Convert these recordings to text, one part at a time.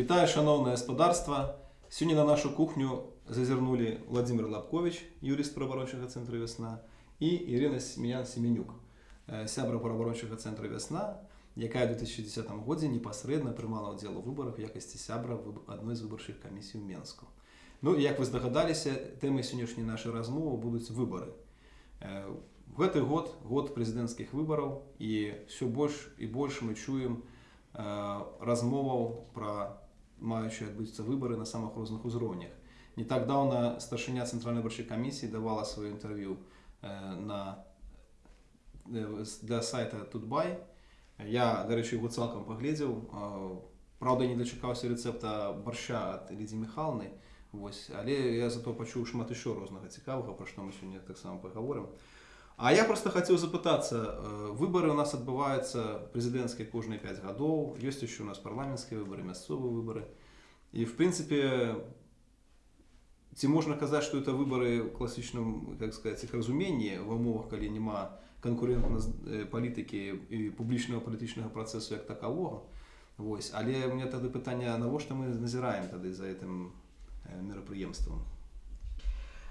Вітаю, шановне господарство. Сьогодні на нашу кухню зазирнули Владимир Лапкович, юрист правоохоронного центру «Весна», і Ірина Сміян Семенюк, е, сябра правоохоронного центру «Весна», яка у 2010 році непосередньо приймала уділ у виборах в якості сябра виб- одної з виборчих комісій у Мінську. Ну і як ви здогадалися, темою сьогоднішньої нашої розмови будуть вибори. В этот год, год президентских выборов, и все больше и больше мы чуем е, розмоваў маючі адбыцца выборы на самых розных узроўнях. Не так даўна старшыня цэнтральнай выбарчай камісіі давала сваё інтэрв'ю на для сайта Тутбай. Я, дарэчы, яго цалкам паглядзеў. Праўда, не дачакаўся рэцэпта барща ад Лідзі Міхалны. Вось, але я зато пачуў шмат еще рознага цікавага, пра што мы сёння таксама паговорым. А я просто хацеў запытацца, выбары у нас адбываюцца прэзідэнцкія кожныя 5 гадоў, ёсць яшчэ у нас парламенцкія выбары, мясцовыя выбары. І в прынцыпе ці можна казаць, што это выбары ў класічным как сказать іх разуменні ва умовах, калі няма канкурентна палітыкі і публічнага палітычнага працэсу як такавога. Вось. Але у меня тады пытанне, навошта мы назіраем тады за гэтым э, мерапрыемствам.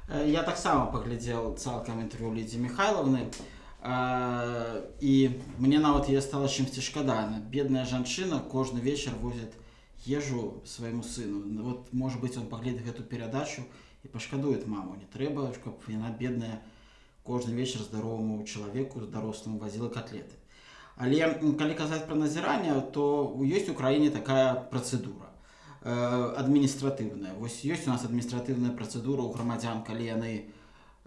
Э, Я таксама паглядзеў цалкам інтэрв'ю Лідзі Михайловны Э, і мне нават яе стала чымсьці шкада Она, бедная жанчына кожны вечар возіць ежу свайму сыну. Ну, вот может быть он паглядзе гэту перадачу і пашкадует маму. Не трэба каб яна бедная кожны вечар здароваму чалавеку дарослому вазіла котлеты. Але калі казаць пра назіранне то ёсць у краіне такая працэдура э, адміністратыўная. Вось ёсць у нас адміністратыўная працэдура ў грамадзян калі яны э,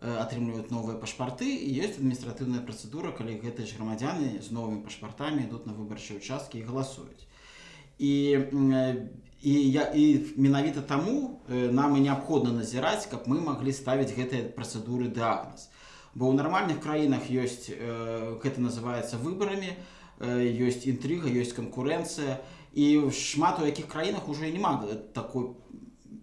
атрымліваюць новыя пашпарты і ёсць адміністратыўная працэдура калі гэтыя ж грамадзяны з новымі пашпартамі ідуць на выбарчыя участкі і галасуюць і м, э, і я і менавіта таму э, нам і неабходна назіраць каб мы маглі ставіць гэтыя працэдуры дыагназ бо ў нармальных краінах ёсць э, гэта называецца выбарамі э, ёсць інтрыга ёсць канкурэнцыя і шмат у якіх краінах уже няма такой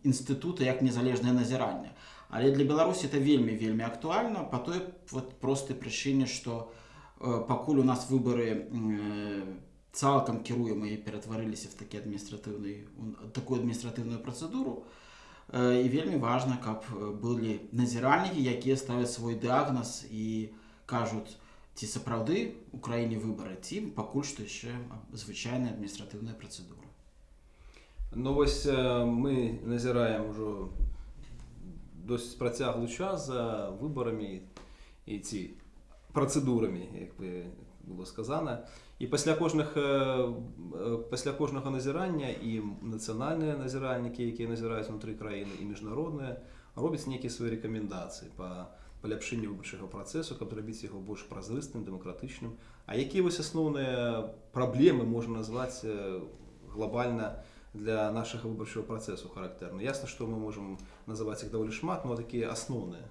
інстытута як незалежнае назіранне але для беларусі это вельмі вельмі актуальна по той вот простай прычыне что э, пакуль у нас выборы э, цалкам кіруем і ператварыліся в такі адміністратыўны такую адміністратыўную працэдуру э, і вельмі важна каб э, былі назіральнікі якія ставяць свой дыагназ і кажуць ці сапраўды у краіне выбары ці пакуль што яшчэ звычайная адміністратыўная працэдура Ну вось э, мы назіраем ужо досыць працяглы час за выбарамі і ці працэдурамі як бы было сказана і пасля кожных э, э, пасля кожнага назірання і нацыянальныя назіральнікі якія назіраюць унутры краіны і міжнародныя робяць нейкія свае рэкамендацыі па паляпшэнню выбарчага працэсу каб зрабіць яго больш празрыстым дэмакратычным А якія вось асноўныя праблемы можна назваць э, глобальна для нашага выбарчага працэсу характэрна ясна што мы можам называць іх даволі шмат но такія асноўныя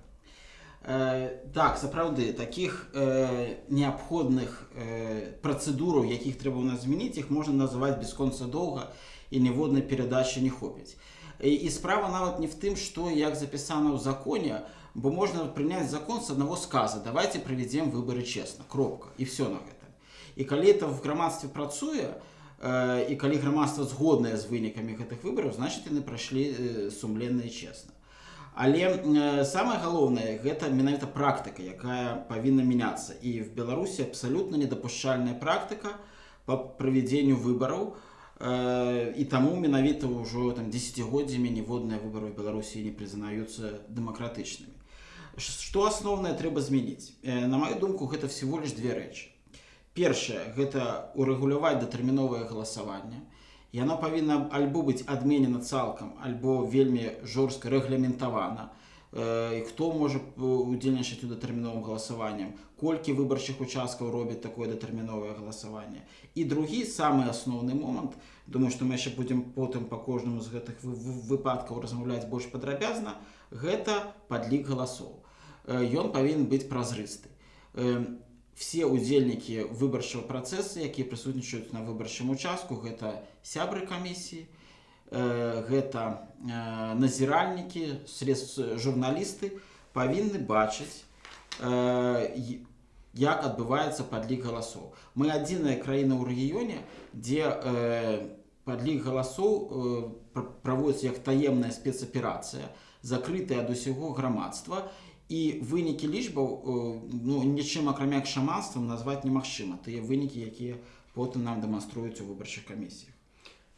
так сапраўды таких э, неабходных э, працэдураў якіх трэба ў нас змяніць іх можна называць бясконца доўга і ніводнай перадачы не хопіць. І, і справа нават не в тым што як запісана ў законе бо можна прыняць закон с аднаго сказа давайте правядзем выборы честно кропка і все на гэта. І калі это в грамадстве працуе э, і калі грамадства згоднае з вынікамі гэтых выбараў значит яны прайшлі э, сумленна і честно Але э, самае галоўнае гэта менавіта практыка, якая павінна мяняцца. І в Беларусі абсалютна недапушчальная практыка па правядзенню выбараў. Э, і таму менавіта ўжо там десятгоддзямі ніводныя выбары ў Беларусі не прызнаюцца дэмакратычнымі. Што асноўнае трэба змяніць? Э, на маю думку, гэта всего лишь две рэчы. Першае гэта урэгуляваць датэрміновае галасаванне. Яно павінна альбо быць адменена цалкам, альбо вельмі жорстка рэгламентавана. Э, І хто можа э, удзельнічаць у датэрміновым галасаваннем, колькі выбарчых участкаў робяць такое датэрміновае галасаванне. І другі самы асноўны момант, думаю, што мы яшчэ будзем потым па кожнаму з гэтых вы- вы- выпадкаў размаўляць больш падрабязна, гэта падлік галасоў. Э, Ён павінен быць празрысты. Все удзельнікі выбарчага працэсу якія прысутнічаюць на выбарчым участку гэта сябры камісіі э, гэта э, назіральнікі средств журналісты павінны бачыць э, як адбываецца падлік галасоў. Мы адзіная краіна ў рэгіёне дзе Падлік галасоў пр- праводзіцца як таемная спецаперацыя, закрытая ад усяго грамадства. і вынікі лічбаў э, ну, нічым акрамя шаманствам назваць немагчыма. Тыя вынікі, якія потым нам дэманструюць у выбарчых камісіях.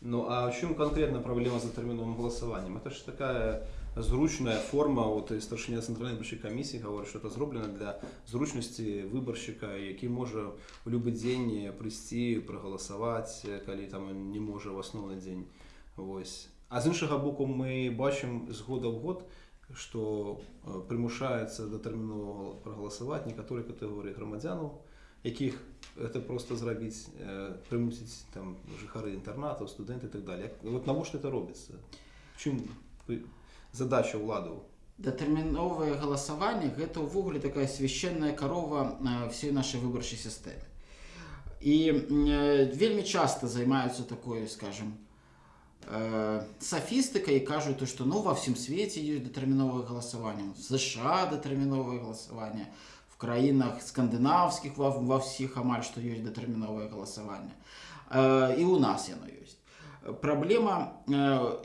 Ну а в чем конкретно проблема с затерминовым голосованием? Это же такая зручная форма, вот и старшиня центральной выборчей комиссии говорит, что это зроблено для зручности выборщика, який може в любой день прийти, проголосувати, коли там не може в основний день. Ось. А з іншого боку, ми бачимо з года в год, що е, примушається дотерміново проголосувати некоторі категорії громадян, яких це просто зробити, е, примусить там жихари інтернату, студенти і так далі. Як- От навіщо це робиться? В ви- задача влади? Датэрміновае галасаванне гэта ўвогуле такая священная карова э, всей нашай выбарчай сістэмы. І э, вельмі часта займаюцца такой, скажем, э, софістыкай і кажуць, што ну ва ўсім свеце ёсць датэрміновае галасаванне. В США датэрміновае галасаванне, в краінах скандынаўскіх ва, ва ўсіх амаль што ёсць датэрміновае галасаванне. Э, і ў нас яно ёсць. Праблема э,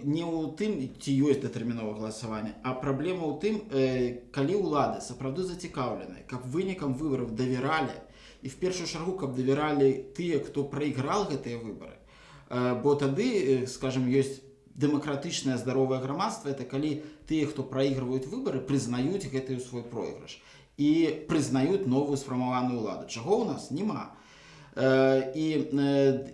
не ў тым, ці ёсць датэрміновае галасаванне, а праблема ў тым, э, калі ўлады сапраўды зацікаўленыя, каб вынікам выбараў давяралі і в першую чаргу, каб давяралі тыя, хто прайграл гэтыя выбары. Э, бо тады, э, скажем, ёсць дэмакратычнае здаровае грамадства, это калі тыя, хто праігрываюць выбары, прызнаюць гэты свой пройгрыш і прызнаюць новую сфармаваную ўладу. Чаго ў нас няма. Э, і,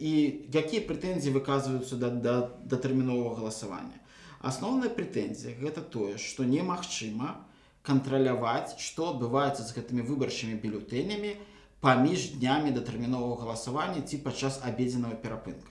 і якія прэтэнзіі выказваюцца да, да, да тэрміновага галасавання асноўная прэтэнзія гэта тое што немагчыма кантраляваць што адбываецца з гэтымі выбарчымі бюлетэнямі паміж днямі датэрміновага галасавання ці падчас абедзенага перапынка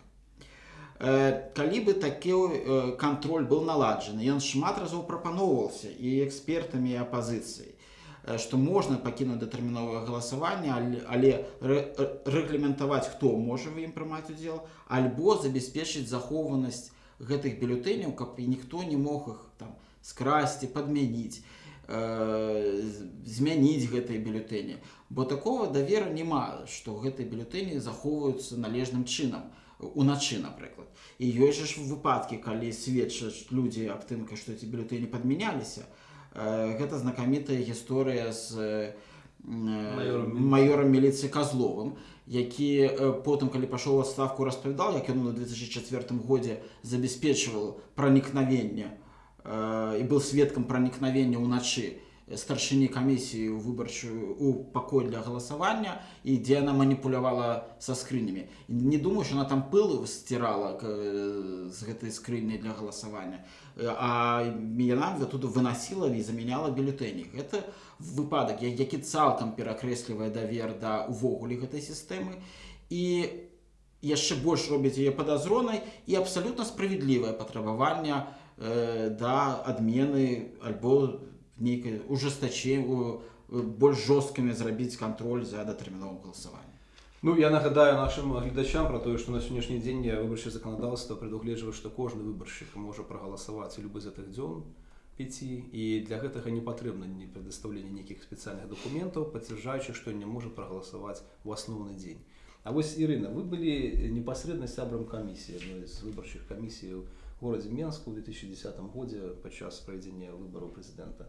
калі бы такі э, кантроль быў наладжаны ён шмат разоў прапаноўваўся і экспертамі і апазіцыяй э, што можна пакінуць датэрміновае галасаванне але, але рэ, рэ- рэгламентаваць хто можа в ім прымаць удзел альбо забяспечыць захоўванасць гэтых бюлетэняў каб і ніхто не мог іх там скрасці падмяніць э, з- змяніць гэтыя бюлетэні бо такого давера няма што гэтыя бюлетэні захоўваюцца належным чынам уначы напрыклад і ёсць жа ж выпадкі калі сведчаць людзі аб тым ка што ці бюлетэні падмяняліся Э, гэта знакамітая гісторыя з э, Маёрам міліцыі. майорам міліцыі казловым які э, потым калі пашоў адставку распавядал як ён у 2004 годзе забяспечваў пранікнавенне э, і быў сведкам пранікнавення ўначы старшыні камісіі ў выбарчую у пакой для галасавання і дзе яна маніпулявала са скрынямі не думаю що она там пыл сцірала э, з гэтай скрыняй для галасавання Э, а яна тут вынасіла і замяняла бюлетэні гэта выпадак які цалкам перакрэслівае давер да увогуле гэтай сістэмы і яшчэ больш робіць яе падазронай і абсалютна справядлівае патрабаванне э, да адмены альбо нейкай ужестачэння больш жорсткімі зрабіць кантроль за датэрміновым галасаваннем Ну, я нагадаю нашим глядачам про те, що на сьогоднішній день виборче законодавство предугледжує, що кожен виборщик може проголосувати любий з цих дзьон пяти, і для гэтага не потрібно ні предоставлення ніяких спеціальних документів, підтверджуючи, що він не може проголосувати в основний день. А ось, Ірина, ви були непосредственно сябром комісії, одної з виборчих комісій в городі Менску у 2010 році під час проведення виборів президента.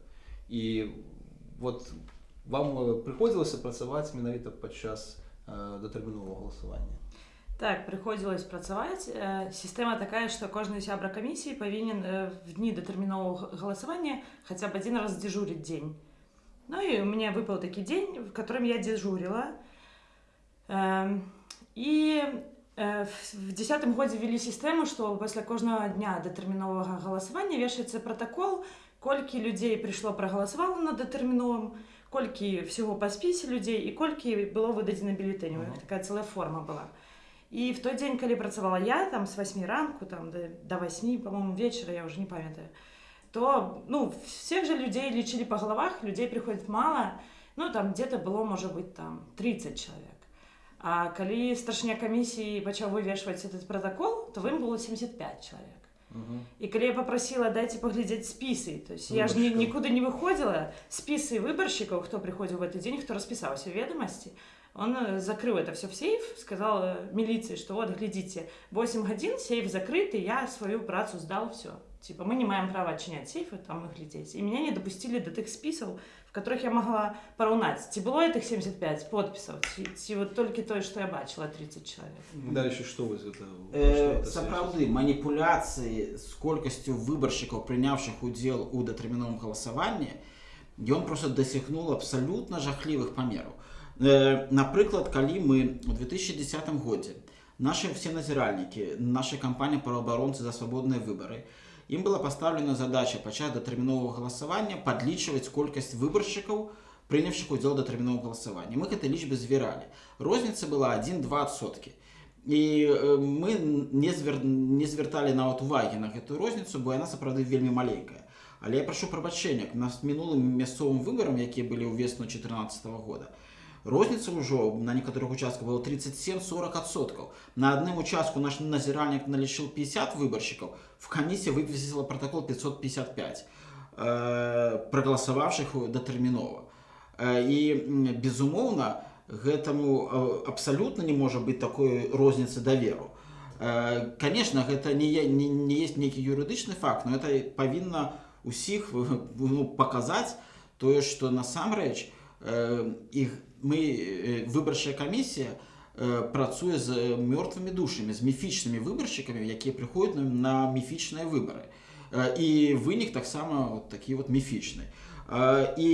І от вам е, приходилося працювати менавіта під час е, датэрмінового голосування. Так, прыходзілось працаваць. Э, Сістэма такая, што кожны сябра камісіі павінен э, в дні датэрміновага галасавання хаця б адзін раз дзежурыць дзень. Ну і у мяне выпаў такі дзень, в которым я дзежурила. І э, в- десятым годзе ввели сістэму, што пасля кожнага дня датэрміновага галасавання вешаецца пратакол, колькі людзей прыйшло прагаласавала на датэрміновым, колькі всего па спісе людзей і колькі было выдадзена бюлетэняў. Мгм. Такая целая форма была. І в той дзень, калі працавала я там з 8 ранку там до, до 8, по-моему, вечера, я уже не памятаю, то ну, всех же людей лечили по головах, людей приходит мало, ну там где-то было, может быть, там 30 человек. А калі старшыня камісіі пачаў вывешваць этот протокол, то в ім было 75 человек. Угу. І калі я попросила дайце паглядзець спісы то есть я ж ні, Выбаршчыкаў. нікуды не выходзіла спісы выбаршчыкаў хто прыходзіў в этот дзень хто распісаўся ведамасці Он э, закрыл это все в сейф, сказал э, милиции, что вот, глядите, 8 годин, сейф закрыт, и я свою працу сдал, все. Типа, мы не маем права отчинять сейфы, там их глядеть. И меня не допустили до тых списов, в которых я могла параўнаць. Ці было этих 75 подписаў, ці, ці вот толькі тое, што я бачила 30 чалавек. Дальше что вы это? Э, сапраўды маніпуляцыі з колькасцю выбаршчыкаў прынявшых удзел у датэрміновым галасаванні ён просто дасягнул абсалютна жахлівых памераў э, напрыклад калі мы у 2010 годзе наши все назіральнікі наша кампанія праваабаронцы за свабодныя выбары ім была пастаўлена задача пачаць датэрміновага галасавання падлічваць колькасць выбаршчыкаў прынявшых удзел датэрміновага галасавання мы гэтай лічбы звяралі розніца была 1-2 соткі і мы не звер... не звярталі нават увагі на гэтую розніцу бо яна сапраўды вельмі маленькая. Але я прашу прабачэння на мінулым мясцовым выбарам якія былі ў весну 14 -го года розніца ўжо на некаторых участках было 37-40 адсоткаў. На адным участку наш назіральнік налічыў 50 выбаршчыкаў в камісія выпісала протокол 555 э, прагаласававшых датэрмінова. Э, і безумоўна гэтаму э, абсалютна не можа быць такой розніцы даверу. Э, конечно гэта не, не, не есть нейкі юрыдычны факт но это павінна усіх ну, паказаць тое што насамрэч э, іх мы э, выбарчая камісія э, працуе з мёртвымі душамі з міфічнымі выбаршчыкамі якія прыходзяць на, міфічныя выбары э, і вынік таксама вот такі вот міфічны э, і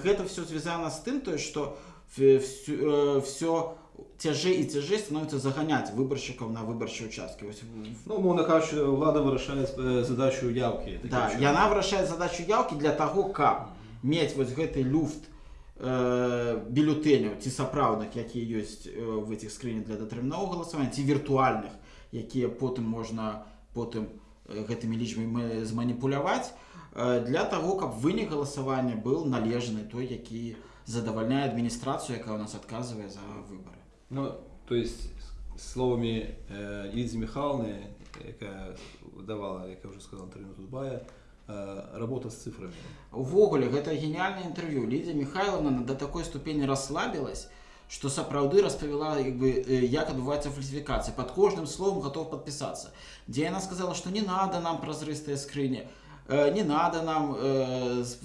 гэта все звязана з тым тое што все, цяжэй і цяжэй становіцца заганяць выбаршчыкаў на выбарчыя участкі вось Ну, умовно кажучи, влада вырашае э, задачу яўкі. Да, яна вырашае задачу яўкі для таго, каб мець вось гэты люфт э, бюлетэняў ці сапраўдных, якія ёсць э, в этих скрынях для датэрміновага галасавання ці віртуальных, якія потым можна потым э, гэтымі лічбамі зманіпуляваць э, для таго, каб вынік галасавання быў належны той, які задавальняе адміністрацыю, якая у нас адказвае за выбары. Ну, то есть, с- словами э, Лидии Михайловны, яка давала, як я вже сказав, интервью Тутбая, э, работа з цифрами. Увогуле гэта геніальнае інтэрв'ю Лідзя Михайловна да такой ступені расслабілась што сапраўды распавяла як бы э, як адбываецца фальсіфікацыя. Пад кожным словом готов подпісацца дзе яна сказала што не надо нам празрыстыя скрыні э, не надо нам э, з-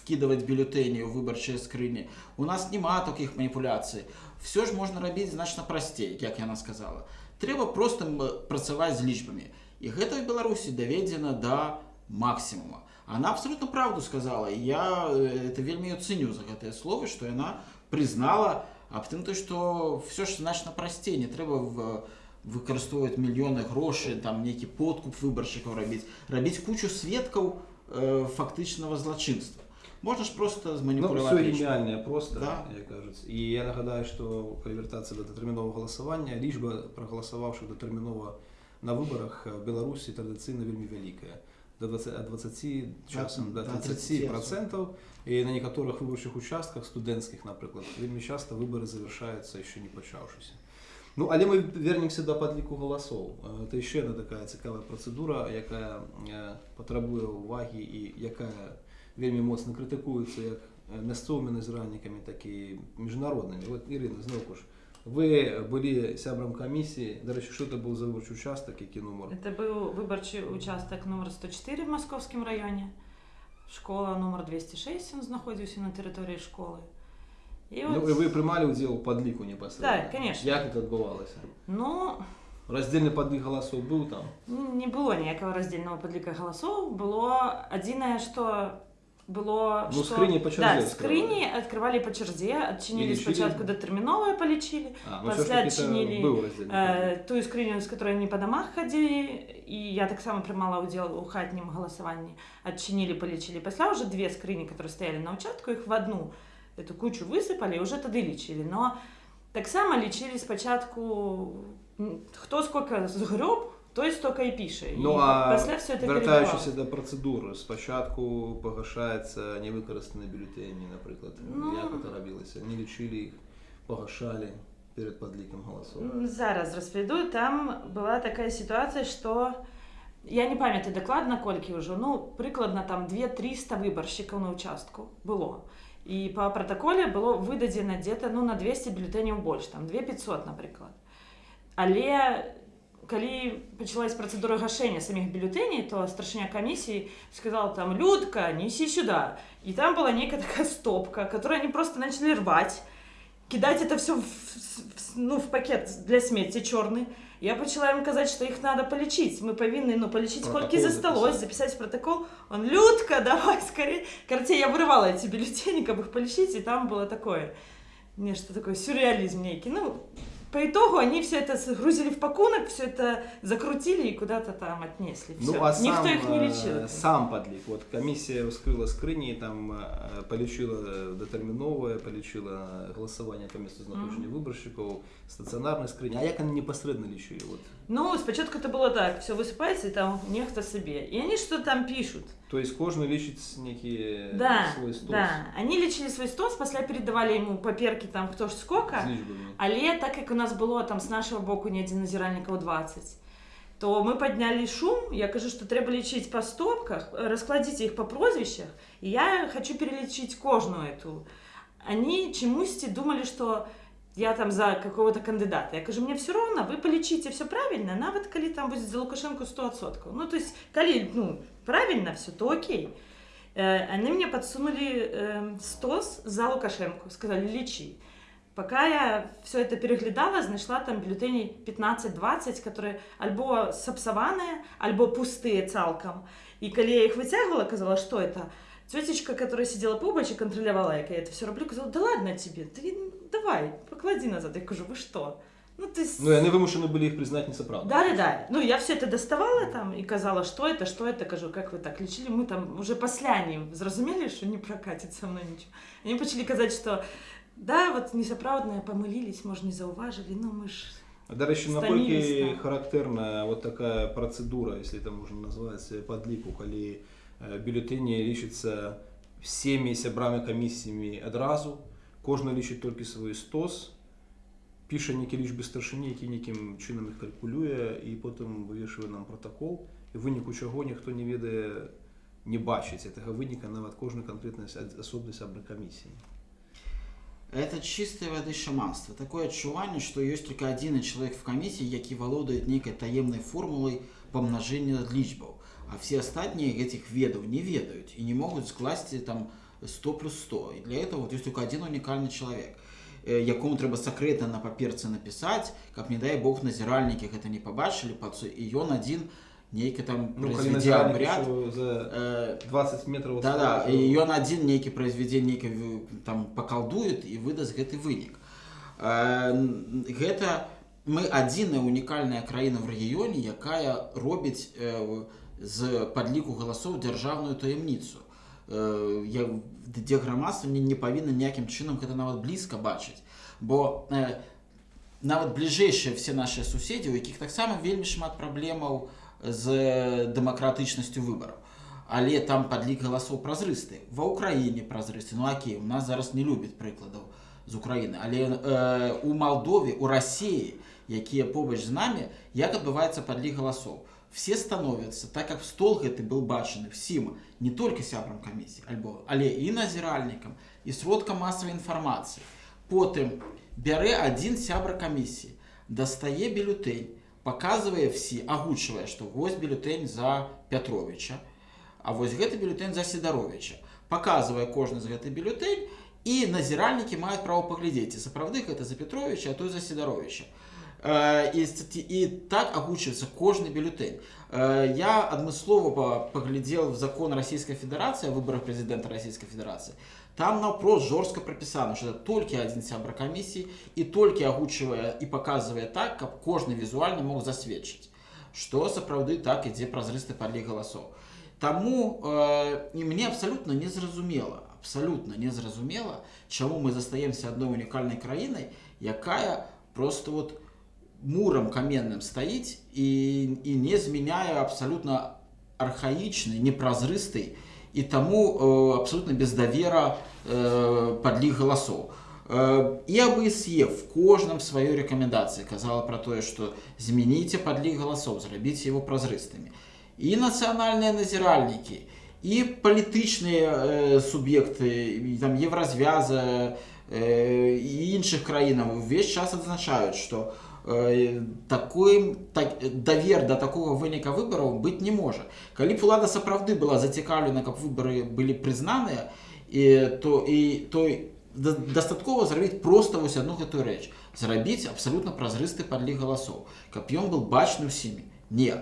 вкидывать бюлетэні ў выбарчыя скрыні у нас няма такіх маніпуляцый все ж можна рабіць значна прасцей як яна сказала. Трэба просто м, працаваць з лічбамі. І гэта в беларусі даведзена да максимума она абсолютно правду сказала і я э, это вельмі её ценю за гэтыя словы што яна признала аб тым то што все ж значна прасцей не трэба в выкарыстоўваць мільёны грошай там нейкі подкуп выбаршчыкаў рабіць рабіць кучу сведкаў э, фактычнага злачынства можна ж просто Ну, зманіпуляваць все лічбы. геніальне просто, Да. як кажуть. І я нагадаю, що коли вертатися до детермінового голосування, лічба проголосувавших детерміново на виборах в Білорусі традиційно вельми велика. До 20, от 20 часом до Да, 30 процентов. И на некоторых виборчих участках, студентських, наприклад, вельми часто вибори завершаються ще не почавшися. Ну, але ми вернемося до подліку голосів. Е, Це ще одна така цікава процедура, яка е, потребує уваги і яка вельми моцно критикується як е, місцевими назиральниками, так і міжнародними. От, Ірина, знову ж, ви були сябром комісії. До речі, що це був за виборчий участок, який номер? Это был выборчий участок номер 104 в Московском районе. Школа номер 206, он знаходился на территории школы. И Ну, вот, і ви приймали уділ у подліку непосредственно? Так, конечно. Як це відбувалося? ну, Роздільний подлік голосів був там? не было ніякого роздільного подліка голосов. Было одиное, что было, Ну, что... скрині по черзі Да, відкривали. скрині відкривали по черзі, відчинили І лічили? спочатку дотермінове, полічили, А, ну Після все ж таки це відчинили, був роздільний подлік. Е, ту скриню, з якої вони по домах ходили, і я так само приймала уділ у хатнім голосуванні. Отчинили, полічили. Після вже дві скрині, які стояли на участку, їх в одну эту кучу висипали і вже тоді лічили. Но так само лічили спочатку, м, хто скільки згреб, той стільки і пише. Ну, а після все це Вертаючись до процедури, спочатку погашається невикористані бюлетені, наприклад. Ну. Як це робилося? Не лічили їх, погашали перед подліком голосів. М, Зараз розповіду. Там була така ситуація, що я не пам'ятаю докладно, колькі вже, ну, прикладно там 2-300 виборщиків на участку було. і па пратаколе было выдадзена где-то ну на 200 бюлетэняў больш там 2500 напрыклад але калі пачалась працэдура гашэння саміх бюлетэней то старшыня камісіі сказала там людка неси сюда і там была нейкая такая стопка которую они просто начали рвать кидать это все в, в, ну, в пакет для смецця чорны я пачала ім казаць что іх надо палічыць мы павінны ну палічыць Протокол колькі засталось записать. запісаць протокол он людка давай скорее карацей я вырывала эти бюллетени каб их палічыць і там было такое нешта такое сюрреализм нейкі ну по итогу они все это загрузили в пакунак все это закрутили и куда-то там отнесли Ну, а сам, ніхто их не э, лічыў сам подлік. Вот комиссия вскрыла скрыні, там э, полічила датэрміновае, полічила голосование по месту знаходжання выборщиков, стационарной скрыні. А як они непосредственно лічили? Вот. ну спочатку это было так все высыпается и там нехто себе и они что там пишут То есть кожны лічыць некі да свой стос да они лічили свой стос пасля передавали ему паперки там кто ж сколько з лічбамі. Але так як у нас было там з нашого боку недзе назіральнікаў 20 то мы паднялі шум я кажу што трэба лічыць па стопках раскладзіце іх па прозвішчах і я хочу перелічыць кожную эту они чамусьці думалі што я там за какого-то кандыдата я кажу мне все равно вы полічыце все правильно нават калі там будзе за лукашенко 100соткаў ну то есть калі ну правильно все то окей Э, они мне подсунули э, стос за лукашенко сказали лічи Пока я все это переглядала, знайшла там бюллетеней 15-20, которые альбо сапсаваныя, альбо пустые цалкам. И калі я их вытягивала, казала, что это? Тетечка, которая сидела побач и контролировала, як я это все роблю, казала, да ладно тебе, ты давай, поклади назад. Я кажу, вы что? Ну, есть... Ну, і вони вимушені були їх признати несоправдою. Да, да, да. Ну, я все это доставала там и казала, что это, что это, кажу, как вы так лечили. Мы там уже пасля они зразумели, что не прокатит со мной ничего. Они почали казать, что да, вот несоправдные помылились, может, не зауважили, ну мы ж... До речі, Стамілісь, наколькі так. характерна вот такая процедура, если это можна назваць падліку, калі э, бюлетэні лічыцца всеми сябрамі камісіямі адразу, кожны лічыць толькі свой стос, піша некі лічбы старшыні, які нейкім чынам іх калькулюе і потым вывешвае нам протакол, і выніку чаго ніхто не ведае не бачыць гэтага выніка нават кожны канкрэтнай асобнай сябры камісіі. Это чистой воды шаманство. Такое адчуванне, што ёсць только адзіны чалавек в камісіі, які валодае нейкай таемнай формулай памнажэння лічбаў. А все астатнія гэтых ведаў не ведаюць і не могуць скласці там 100 плюс 100. І для этого вот есть только один уникальный человек, э, якому трэба сакрэтна на паперцы напісаць, каб не дай бог назіральнікі гэта не пабачылі пацу і ён адзін нейкі там Ну, абряд. ішоў за Э, 20 метров Да, да, і ён адзін нейкі произвядзе нейкі в- там пакалдует і выдасць гэты вынік. Э, н- Гэта мы адзіная унікальная краіна в рэгіёне, якая робіць э, з падліку галасоў дзяржаўную таямніцу. Э, Дзе грамадства не, не павінна ніякім чынам гэта нават блізка бачыць. Бо э, нават бліжэйшыя все нашыя суседзі, у якіх таксама вельмі шмат праблемаў з дэмакратычнасцю выбараў. Але там падлік галасоў празрысты. Ва ўкраіне празрысты. Ну окей, у нас зараз не любяць прыкладаў з Украіны. Але э, у Малдове, у Расіі, якія побач з намі, як адбываецца падлік галасоў. Все становяцца, так как стол гэты был бачаны всім, не только сябрам камісіі, альбо, але і назіральнікам, і сродкам масавай інфармацыі. Потым бярэ адзін сябра камісіі, дастае бюлетень, показывае всі, агучвае, што вось бюлетень за Пятровича, а вось гэты бюлетень за Сідаровича. Показывае кожны з гэты бюлетень, і назіральнікі маюць права паглядзець, ці сапраўды гэта за Петровича, а той за Сідаровича. Э, І, і так агучваецца кожны бюлетень. Э, Я адмыслова па- паглядзеў в закон Расійскай Федэрацыі о выборах прэзідэнта Расійскай Федэрацыі. Там наўпрост жорстка прапісана, што это толькі адзін сябра камісіі і толькі агучвае і паказвае так, каб кожны візуальна мог засведчыць, што сапраўды так ідзе празрысты падлік галасоў. Таму э, і мне абсалютна незразумела, абсалютна незразумела, чаму мы застаемся адной унікальнай краінай, якая просто вот мурам каменным стаіць і, і не змяняе абсалютна архаічнай, непразрыстай і таму э, абсолютно без давера э, падлік галасоў. Э, і АБСЕ в кожным сваёй рэкамендацыі казала пра тое, што змяніце падлік галасоў, зрабіце его празрыстымі. І нацыянальныя назіральнікі, і палітычныя э, суб'екты і там еўразвяза э, і іншых краінаў увесь час адзначаюць што э, такой так, давер да такога выніка выбараў быць не можа калі б улада сапраўды была зацікаўлена каб выбары былі прызнаныя і то і той да, дастаткова зрабіць проста вось одну гэтую рэч зрабіць абсалютна празрысты падлік галасоў каб ён был бачны ўсімі не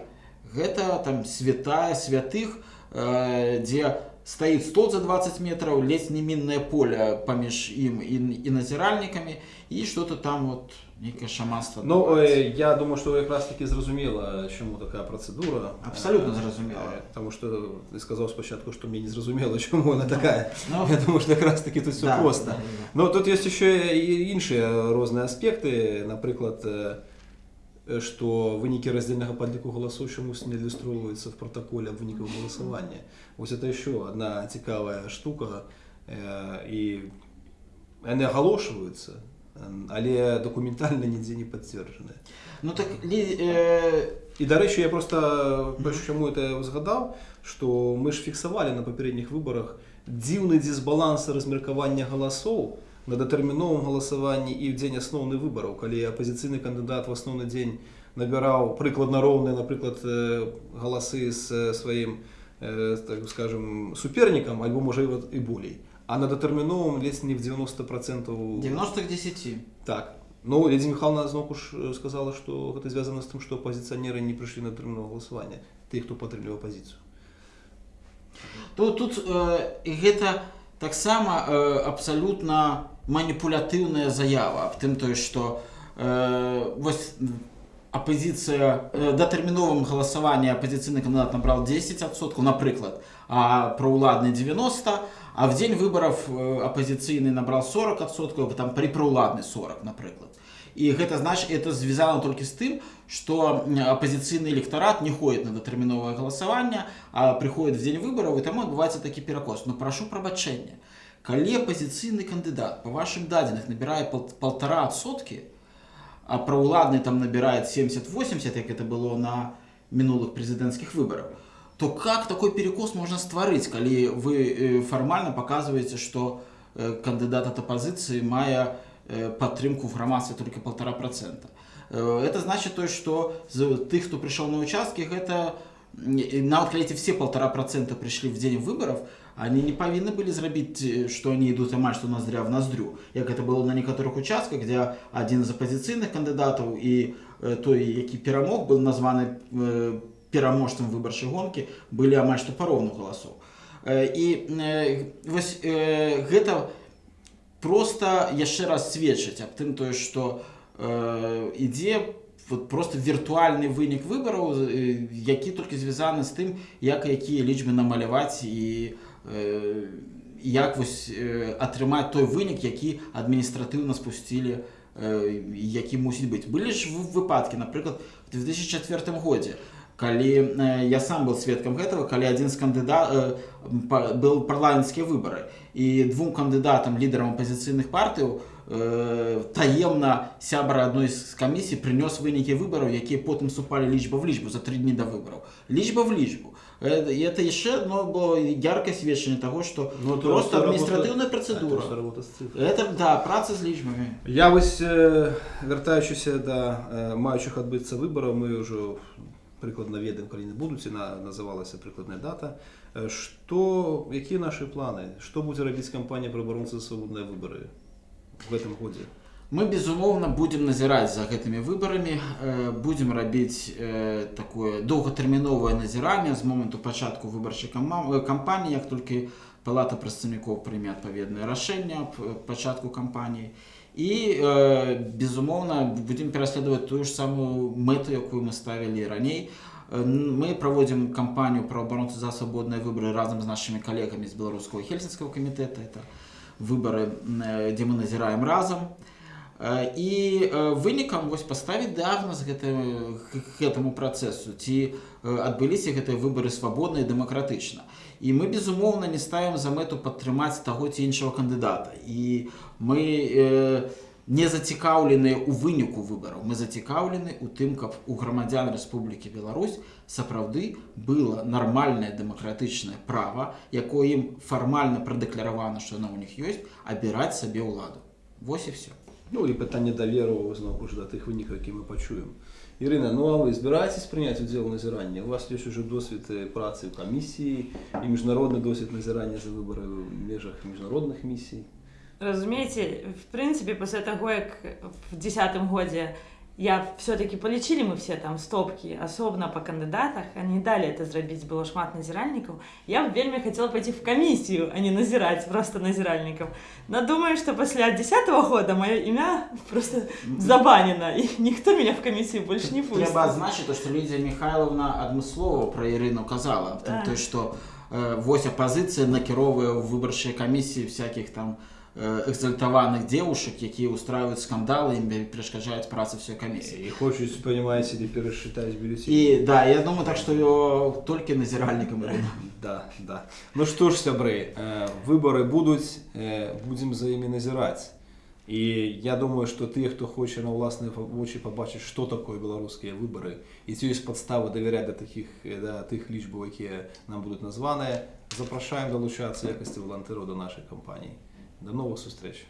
гэта там святая святых э, дзе стаіць стол за 20 метраў ледзь не міннае поле паміж ім і, і назіральнікамі і что-то там вот нейкае шаманства Ну, адбываецца. е, я думаю, що якраз таки зрозуміла, чому така процедура. Абсолютно Е, зрозуміла. е, Тому що ти сказав спочатку, що мені не зрозуміло, чому вона така. Ну, Я думаю, що якраз таки тут все да, просто. да, да. Ну, тут є ще і інші різні аспекти. Наприклад, е, що виніки роздільного підліку голосу чомусь не ілюструються в протоколі виників голосування. Ось це ще одна цікава штука. Е, І вони оголошуються, е, але документально ніде не підтверджені. ну так лі, е, І, до речі, я просто перш чому це згадав, що ми ж фіксували на попередніх виборах дивний дисбаланс розміркування голосів на детерміновому голосуванні і в день основних виборів, коли опозиційний кандидат в основний день набирав прикладно ровні, наприклад, е, голоси з е, так скажем, суперником, або може і от і более. А на детерміновому ледь не в 90% 90 к 10 так. Ну, Лідія Михайловна знову ж сказала, що це зв'язано з тим, що опозиціонери не прийшли на термінове голосування, ті, хто підтримує опозицію. то тут э, гэта таксама э, абсалютна маніпулятыўная заява аб тым тое што э, вось апозіцыя э, датэрміновым галасаванні апозіцыйны кандыдат набрал 10соткаў напрыклад а праўладны 90 а в дзень выбараў э, апозіцыйны набрал 40соткаў там пры праўладны 40 напрыклад. І гэта значит это звязано толькі з тым что апозіцыйны электарат не ходит на датэрміновае галасаванне а прыходит в дзень выбараў і таму адбываецца такі перакос но прашу прабачэння калі апозіцыйны кандыдат по вашим дадзеных набірае пол- полтора сотки а праўладны там набирает 70-80 як это было на мінулых прэзідэнцкіх выбараў то как такой перекос можно стварыць калі вы э, фармальна показываете что э, кандыдат от апозіцыі мае э, падтрымку в грамадстве только полтора процента. Э, это значит то что з тых хто прыйшоў на участкі гэта м, нават калі эти все полтора процента прыйшлі в дзень выборов они не павінны былі зрабіць э, что они идут амаль что ноздря в ноздрю як это было на некаторых участках где один з апозіцыйных кандыдатаў і э, той які перамог был названы э, пераможцам выбарчай гонкі былі амаль галасоў Э, і э, вось гэта просто яшчэ раз сведчыць аб тым тое што э, ідзе вот просто віртуальны вынік выбараў які толькі звязаны з тым як якія лічбы намаляваць і э, як вось э, атрымаць той вынік які адміністратыўна спусцілі э, які мусіць быць. Былі ж вы- выпадкі напрыклад в 2004 годзе калі э, я сам был сведкам гэтага калі адзін з кандыдат э, был парламенцкія выбары і двум кандыдатам лідарам апозіцыйных партыяў э, таемна сябра адной з камісій прынёс вынікі выбараў якія потым супалі лічба в лічбу за тры дні да выбараў. Лічба в лічбу Э, і это яшчэ одно было яркае сведчанне таго што Ну, это просто работа- адміністратыўная Это працэдура ж робота з цифрами. это да праца з лічбамі Я ось е, вертаючися до е, маючих відбутися виборів, ми вже прикладно ведаємо, коли не будуть, і на, називалася прикладна дата. Е, Що, які наші плани? Що буде робити компанія «Проборонці за свободні вибори в цьому році? Мы безумоўна будем назіраць за гэтымі выбарамі. Э, будем рабіць э, такое доўгатэрміновае назіранне з моманту пачатку выбарчай э, кампаніі як толькі палата прадстаўнікоў прыме адпаведнае рашэнне аб пачатку кампаніі. І безумоўна будем пераследаваць тую ж самую мэту якую мы ставілі раней. Мы праводзім кампанію пра абаронцы за свабодныя выбары разам з нашымі калегамі з беларускага хельсінскага камітэта. Это выбары дзе мы назіраем разам. Э, і э, вынікам вось паставіць дыагназ гэтаму гэтаму працэсу ці э, адбыліся гэтыя выбары свабодна і дэмакратычна. І мы безумоўна не ставім за мэту падтрымаць таго ці іншого кандыдата. І мы э, не зацікаўленыя ў выніку выбараў. Мы зацікаўлены у тым каб у грамадзян Рэспублікі Беларусь сапраўды было нармальнае дэмакратычнае права якое ім фармальна прадэкляравана што яно ў них ёсць абіраць сабе ўладу. Вось і все Ну і питання довіру знову ж до тих виніків, які ми почуємо. Ірина, ну а ви збираєтесь прийняти уділ у назиранні? У вас є ж уже досвід е, праці в комісії і міжнародний досвід назирання за вибори в межах міжнародних місій. Разумеете, в принципе, после того, как в десятом годе я все-таки полечили мы все там стопки, особенно по кандидатах, они дали это сделать, было шмат назиральников, я бы вельми хотела пойти в комиссию, а не назирать просто назиральников. Но думаю, что после десятого года мое имя просто забанено, и никто меня в комиссию больше не пустит. трэба адзначыць то што Лідзія Михайловна адмыслова пра Ірыну казала Так. то што э, вось апазіцыя накіроўвае ў выбарчыя камісіі всяких там э, экзальтаваных девушек якія устраивают скандалы ім перашкаджаюць працы всей камісіі І хочуть, сподіваюся, і пересчитати бюлетені. і да я думаю так што ё толькі назіральнікам Да, да. Ну что ж, сябры, э, выборы будут, э, будем за ими назирать. І я думаю, що ті, хто хоче на власні очі побачити, що таке білоруські вибори, і ці є підстави довіряти до таких е, до тих лічб, які нам будуть названі, запрошуємо долучатися в якості волонтерів до нашої компанії. До нових зустріч!